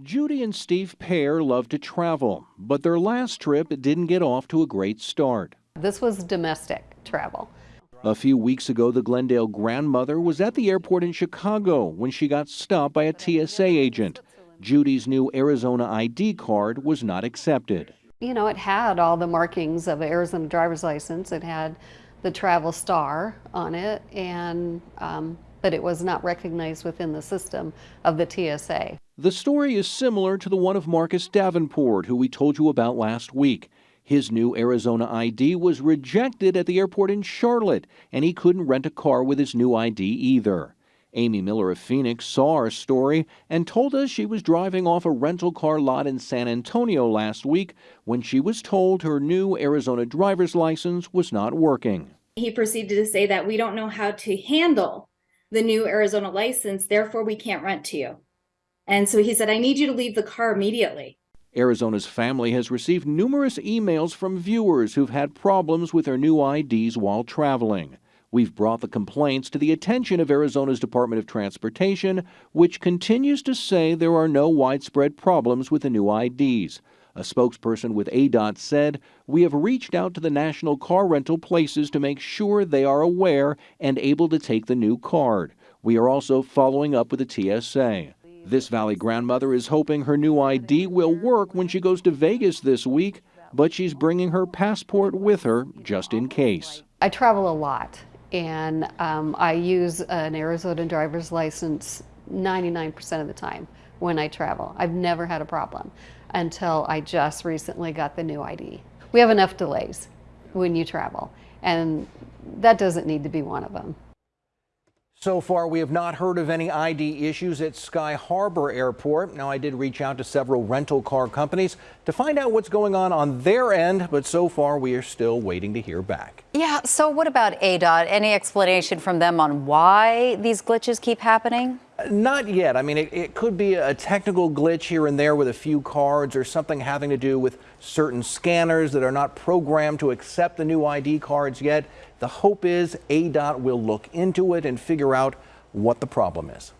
Judy and Steve Pear love to travel, but their last trip didn't get off to a great start. This was domestic travel. A few weeks ago, the Glendale grandmother was at the airport in Chicago when she got stopped by a TSA agent. Judy's new Arizona ID card was not accepted. You know, it had all the markings of an Arizona driver's license. It had the travel star on it, and um, but it was not recognized within the system of the TSA. The story is similar to the one of Marcus Davenport, who we told you about last week. His new Arizona ID was rejected at the airport in Charlotte, and he couldn't rent a car with his new ID either. Amy Miller of Phoenix saw our story and told us she was driving off a rental car lot in San Antonio last week when she was told her new Arizona driver's license was not working. He proceeded to say that we don't know how to handle the new Arizona license, therefore we can't rent to you. And so he said, I need you to leave the car immediately. Arizona's family has received numerous emails from viewers who've had problems with their new IDs while traveling. We've brought the complaints to the attention of Arizona's Department of Transportation, which continues to say there are no widespread problems with the new IDs. A spokesperson with ADOT said, We have reached out to the national car rental places to make sure they are aware and able to take the new card. We are also following up with the TSA. This Valley grandmother is hoping her new ID will work when she goes to Vegas this week, but she's bringing her passport with her just in case. I travel a lot and um, I use an Arizona driver's license 99% of the time when I travel. I've never had a problem until I just recently got the new ID. We have enough delays when you travel, and that doesn't need to be one of them. So far, we have not heard of any ID issues at Sky Harbor Airport. Now, I did reach out to several rental car companies to find out what's going on on their end, but so far we are still waiting to hear back. Yeah, so what about ADOT? Any explanation from them on why these glitches keep happening? Not yet. I mean, it, it, could be a technical glitch here and there with a few cards or something having to do with certain scanners that are not programmed to accept the new ID cards yet. The hope is ADOT will look into it and figure out what the problem is.